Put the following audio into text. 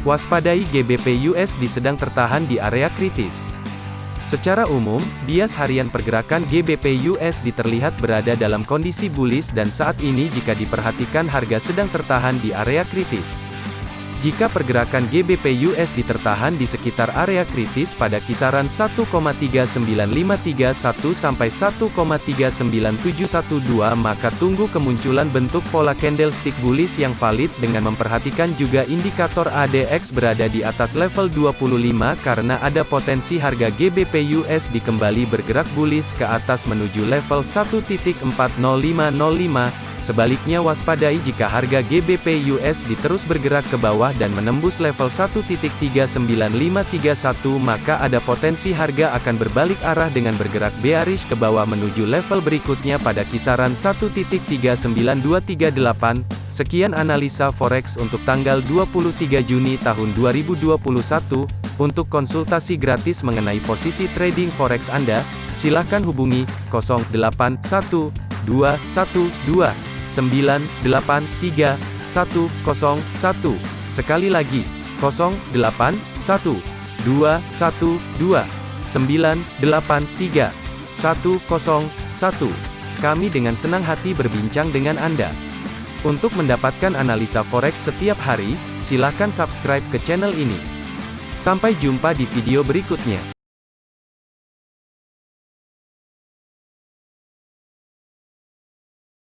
Waspadai GBP USD sedang tertahan di area kritis. Secara umum, bias harian pergerakan GBP USD terlihat berada dalam kondisi bullish dan saat ini jika diperhatikan harga sedang tertahan di area kritis. Jika pergerakan GBP USD tertahan di sekitar area kritis pada kisaran 1,39531 sampai 1,39712 maka tunggu kemunculan bentuk pola candlestick bullish yang valid dengan memperhatikan juga indikator ADX berada di atas level 25 karena ada potensi harga GBP USD kembali bergerak bullish ke atas menuju level 1.40505 Sebaliknya waspadai jika harga GBP USD terus bergerak ke bawah dan menembus level 1.39531 maka ada potensi harga akan berbalik arah dengan bergerak bearish ke bawah menuju level berikutnya pada kisaran 1.39238. Sekian analisa forex untuk tanggal 23 Juni tahun 2021. Untuk konsultasi gratis mengenai posisi trading forex Anda, silakan hubungi 081212 983 101. Sekali lagi, 081 212 983 101. Kami dengan senang hati berbincang dengan Anda. Untuk mendapatkan analisa forex setiap hari, silakan subscribe ke channel ini. Sampai jumpa di video berikutnya.